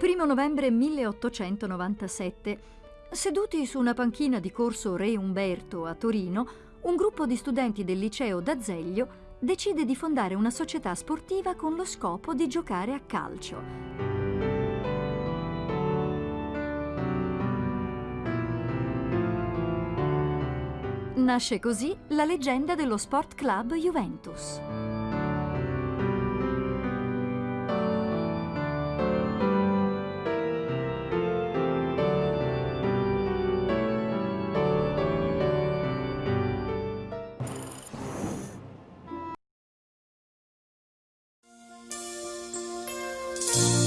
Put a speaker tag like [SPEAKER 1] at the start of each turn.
[SPEAKER 1] 1 novembre 1897. Seduti su una panchina di corso Re Umberto a Torino, un gruppo di studenti del liceo d'Azeglio decide di fondare una società sportiva con lo scopo di giocare a calcio. Nasce così la leggenda dello Sport Club Juventus. Bye.